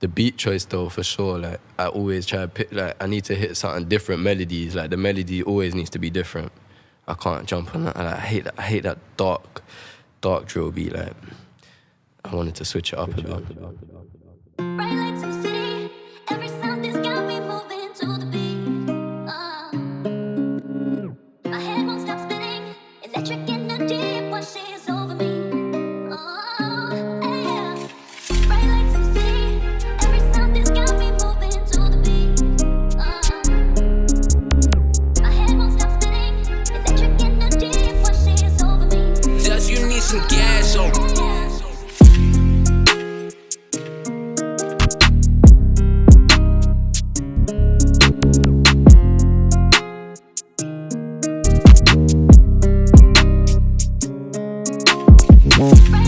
the beat choice though, for sure. Like I always try to pick. Like I need to hit something different melodies. Like the melody always needs to be different. I can't jump on that. Like, I hate that. I hate that dark, dark drill beat. Like I wanted to switch it up a bit. some gas on me.